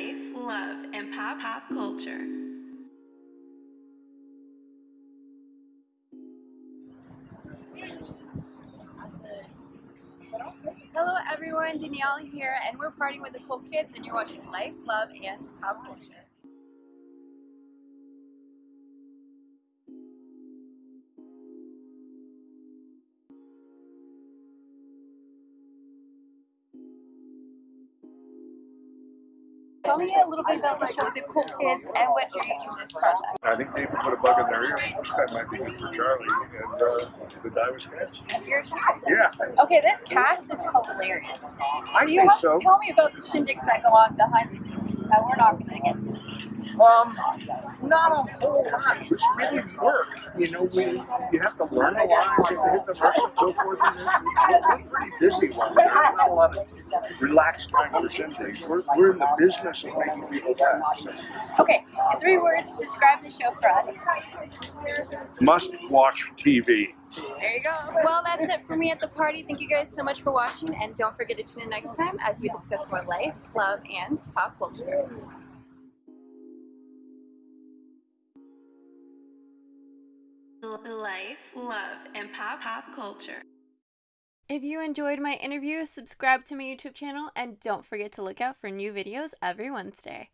life, love, and pop pop culture. Hello everyone, Danielle here, and we're partying with the cool kids, and you're watching Life, Love, and Pop Culture. Tell me a little bit about the show, cool kids, and what drew you to this project. I think they put a bug in their ear. This guy might be good for Charlie, and uh, the guy was you're Yeah, Okay, this cast is hilarious. I Do you think so. to tell me about the shindigs that go on behind the scenes that we're not going to get to see? Um, not a whole lot. It's really work. You know, we you have to learn a lot, you have to hit the marks and so forth. And we're pretty busy one. There's not a lot of relaxed time for shindigs. We're, we're in the business of making people laugh. Okay, in three words, describe the show for us. Must watch TV. There you go. Well, that's it for me at the party. Thank you guys so much for watching, and don't forget to tune in next time as we discuss more life, love, and pop culture. Life, love, and pop pop culture. If you enjoyed my interview, subscribe to my YouTube channel and don't forget to look out for new videos every Wednesday.